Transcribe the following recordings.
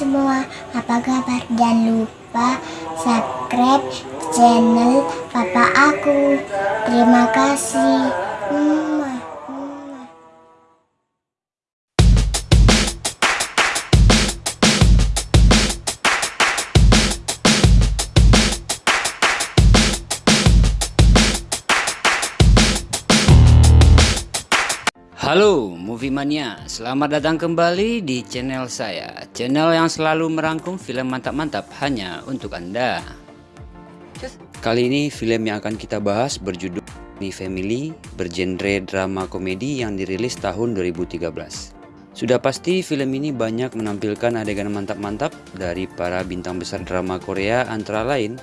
semua, apa kabar? Jangan lupa subscribe channel papa aku. Terima kasih. Mwah, Halo Movie Mania, selamat datang kembali di channel saya. Channel yang selalu merangkum film mantap-mantap hanya untuk Anda. Kali ini film yang akan kita bahas berjudul Mi Family Bergenre drama komedi yang dirilis tahun 2013 Sudah pasti film ini banyak menampilkan adegan mantap-mantap dari para bintang besar drama Korea antara lain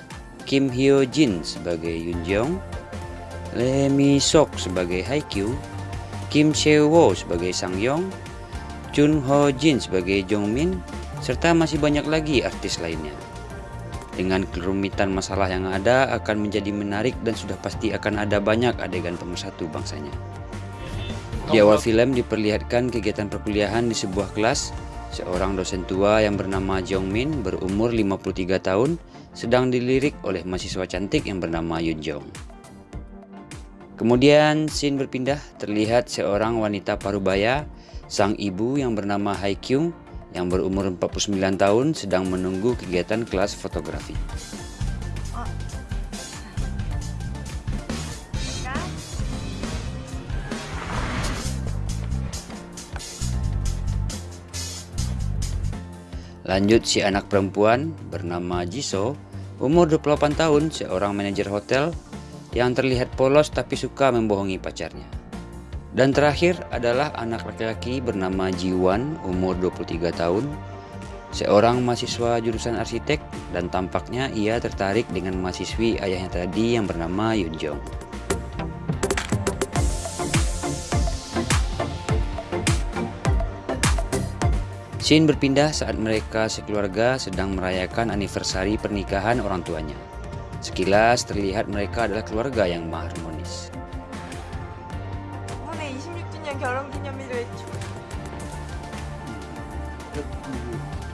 Kim Hyo Jin sebagai Yoon Jeong Lee Mi Sok sebagai Haikyu Kim Seo-wo sebagai Sang Yong, Chun Ho Jin sebagai Jong Min, serta masih banyak lagi artis lainnya. Dengan kerumitan masalah yang ada akan menjadi menarik dan sudah pasti akan ada banyak adegan pemersatu bangsanya. Di awal film diperlihatkan kegiatan perkuliahan di sebuah kelas. Seorang dosen tua yang bernama Jong Min berumur 53 tahun sedang dilirik oleh mahasiswa cantik yang bernama Yun Jong. Kemudian scene berpindah terlihat seorang wanita parubaya, sang ibu yang bernama Hai Kyung yang berumur 49 tahun sedang menunggu kegiatan kelas fotografi. Lanjut si anak perempuan bernama Jisoo, umur 28 tahun, seorang manajer hotel yang terlihat polos tapi suka membohongi pacarnya. Dan terakhir adalah anak laki-laki bernama Jiwan, umur 23 tahun, seorang mahasiswa jurusan arsitek dan tampaknya ia tertarik dengan mahasiswi ayahnya tadi yang bernama Yun Jong. Scene berpindah saat mereka sekeluarga sedang merayakan anniversary pernikahan orang tuanya. Sekilas terlihat mereka adalah keluarga yang harmonis. 부모네 26주년 결혼 기념일을 축-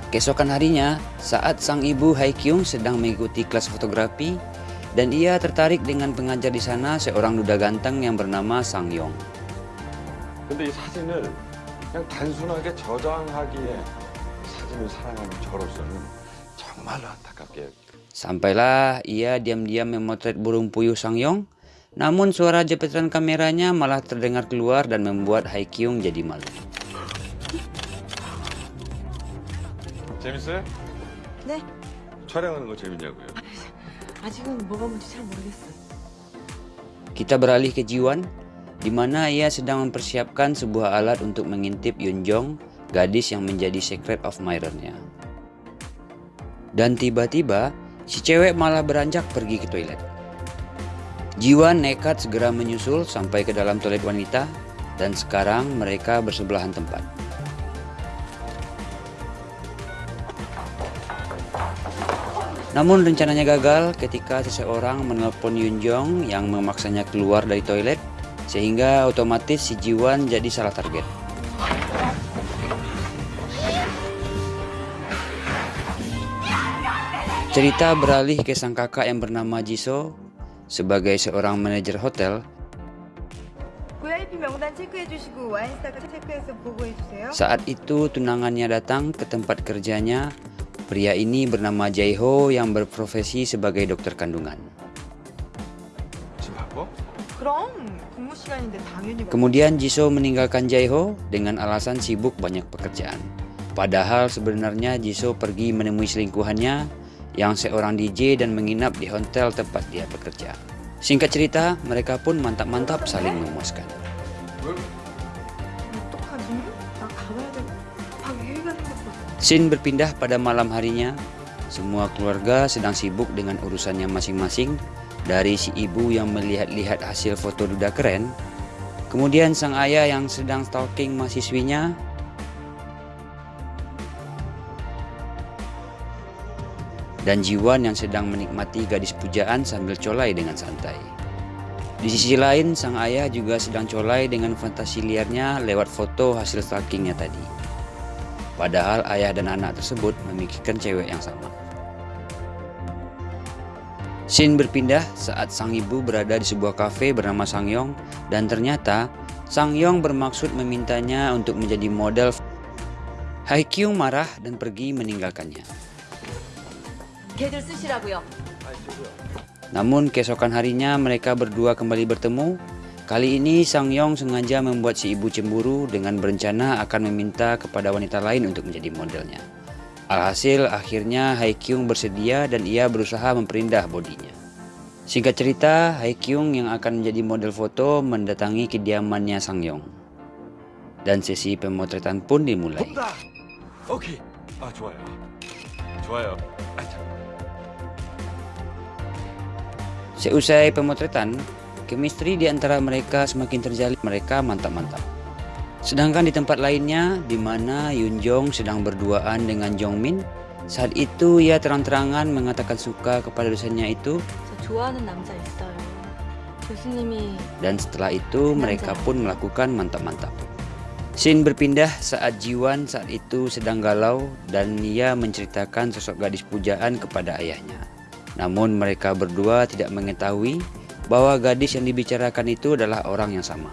Keesokan harinya, saat sang ibu Hai Kyung sedang mengikuti kelas fotografi dan ia tertarik dengan pengajar di sana seorang duda ganteng yang bernama Sang Yong. 근데 이 사진을 그냥 단순하게 저장하기에 사진을 사랑하는 저로서는 정말로 안타깝게 Sampailah ia diam-diam memotret burung puyuh Sang Yong, namun suara jepitan kameranya malah terdengar keluar dan membuat Hai Kyung jadi malu. 재밌어요? 네 촬영하는 거 재밌냐고요? 아직은 뭐가 뭔지 잘 모르겠어요 Kita beralih ke Jiwan, di mana ia sedang mempersiapkan sebuah alat untuk mengintip Yun Jong, gadis yang menjadi secret admirer-nya. Dan tiba-tiba, si cewek malah beranjak pergi ke toilet. Jiwan nekat segera menyusul sampai ke dalam toilet wanita, dan sekarang mereka bersebelahan tempat. Namun rencananya gagal ketika seseorang menelpon Yun Jong yang memaksanya keluar dari toilet sehingga otomatis si Jiwan jadi salah target. Cerita beralih ke sang kakak yang bernama Jiso sebagai seorang manajer hotel. Saat itu tunangannya datang ke tempat kerjanya. Pria ini bernama Jaiho yang berprofesi sebagai dokter kandungan. Kemudian Jiso meninggalkan Jaiho dengan alasan sibuk banyak pekerjaan. Padahal sebenarnya Jiso pergi menemui selingkuhannya yang seorang DJ dan menginap di hotel tempat dia bekerja. Singkat cerita, mereka pun mantap-mantap saling memuaskan. Sin berpindah pada malam harinya. Semua keluarga sedang sibuk dengan urusannya masing-masing. Dari si ibu yang melihat-lihat hasil foto duda keren, kemudian sang ayah yang sedang stalking mahasiswinya dan Jiwan yang sedang menikmati gadis pujaan sambil colai dengan santai. Di sisi lain, sang ayah juga sedang colai dengan fantasi liarnya lewat foto hasil stalkingnya tadi. Padahal ayah dan anak tersebut memikirkan cewek yang sama. Scene berpindah saat sang ibu berada di sebuah kafe bernama Sangyong dan ternyata Sangyong bermaksud memintanya untuk menjadi model. Haikyung marah dan pergi meninggalkannya. 걔들 쓰시라고요. Namun keesokan harinya mereka berdua kembali bertemu. Kali ini Sang Yong sengaja membuat si ibu cemburu dengan berencana akan meminta kepada wanita lain untuk menjadi modelnya. Alhasil akhirnya Haikyung bersedia dan ia berusaha memperindah bodinya. Singkat cerita, Haikyung yang akan menjadi model foto mendatangi kediamannya Sang Yong. Dan sesi pemotretan pun dimulai. 봅다. 오케이. 아 좋아요. 좋아요. Seusai pemotretan, chemistry di antara mereka semakin terjalin. Mereka mantap-mantap. Sedangkan di tempat lainnya, di mana Yun Jong sedang berduaan dengan Jong Min, saat itu ia terang-terangan mengatakan suka kepada dosennya itu. Dan setelah itu mereka pun melakukan mantap-mantap. Shin berpindah saat Jiwan saat itu sedang galau dan ia menceritakan sosok gadis pujaan kepada ayahnya. Namun mereka berdua tidak mengetahui bahwa gadis yang dibicarakan itu adalah orang yang sama.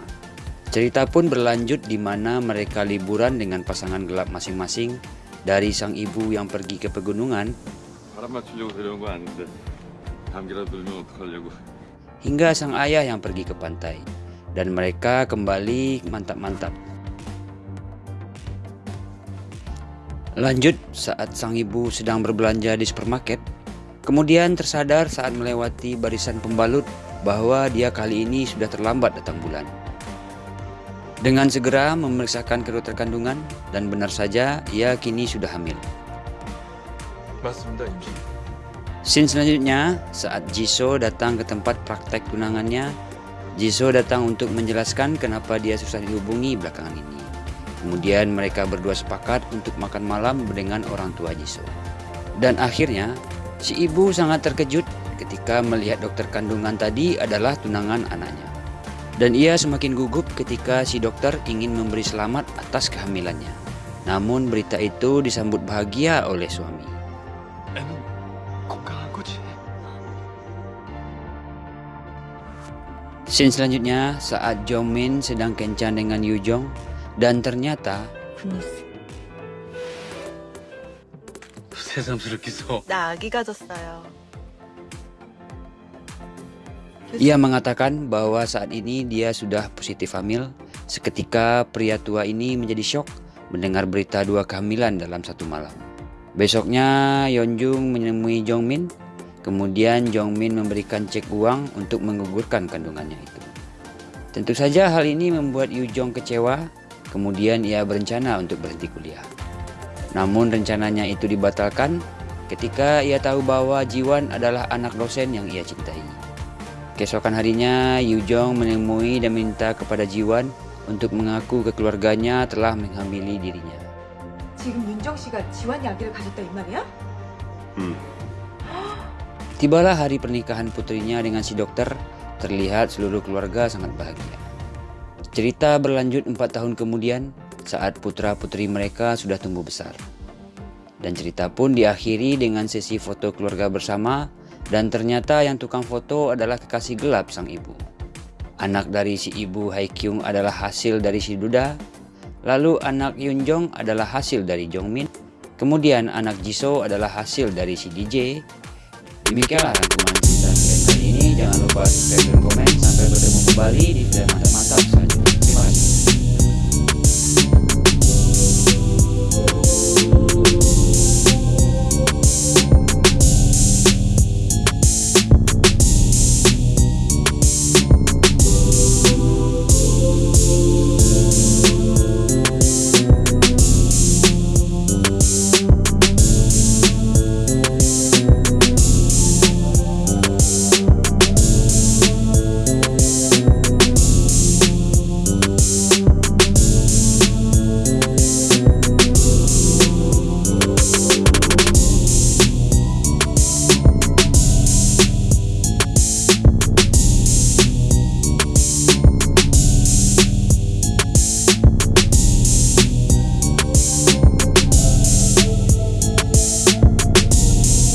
Cerita pun berlanjut di mana mereka liburan dengan pasangan gelap masing-masing dari sang ibu yang pergi ke pegunungan hingga sang ayah yang pergi ke pantai dan mereka kembali mantap-mantap. Lanjut saat sang ibu sedang berbelanja di supermarket, Kemudian tersadar saat melewati barisan pembalut bahwa dia kali ini sudah terlambat datang bulan. Dengan segera memeriksakan kedua terkandungan dan benar saja ia kini sudah hamil. Scene selanjutnya, saat Jisoo datang ke tempat praktek tunangannya, Jisoo datang untuk menjelaskan kenapa dia susah dihubungi belakangan ini. Kemudian mereka berdua sepakat untuk makan malam dengan orang tua Jisoo. Dan akhirnya, Si ibu sangat terkejut ketika melihat dokter kandungan tadi adalah tunangan anaknya. Dan ia semakin gugup ketika si dokter ingin memberi selamat atas kehamilannya. Namun berita itu disambut bahagia oleh suami. Scene selanjutnya saat Jomin sedang kencan dengan Yujong dan ternyata 새삼스럽겠어. 나 아기 가졌어요. ia mengatakan bahwa saat ini dia sudah positif hamil. Seketika pria tua ini menjadi syok mendengar berita dua kehamilan dalam satu malam. Besoknya Yeonjung menemui Jongmin. Kemudian Jongmin memberikan cek uang untuk menggugurkan kandungannya itu. Tentu saja hal ini membuat Yu Jong kecewa. Kemudian ia berencana untuk berhenti kuliah. Namun rencananya itu dibatalkan ketika ia tahu bahwa Jiwan adalah anak dosen yang ia cintai. Keesokan harinya, Yu Jong menemui dan minta kepada Jiwan untuk mengaku ke keluarganya telah menghamili dirinya. 지금 윤정 씨가 지환이 아기를 가졌다 이 말이야? 음. Tibalah hari pernikahan putrinya dengan si dokter, terlihat seluruh keluarga sangat bahagia. Cerita berlanjut empat tahun kemudian saat putra-putri mereka sudah tumbuh besar. Dan cerita pun diakhiri dengan sesi foto keluarga bersama dan ternyata yang tukang foto adalah kekasih gelap sang ibu. Anak dari si ibu Haikyung adalah hasil dari si Duda, lalu anak Yunjong adalah hasil dari Jongmin, kemudian anak Jisoo adalah hasil dari si DJ. Demikianlah rangkuman cerita kali ini. Jangan lupa subscribe dan komen. Sampai bertemu kembali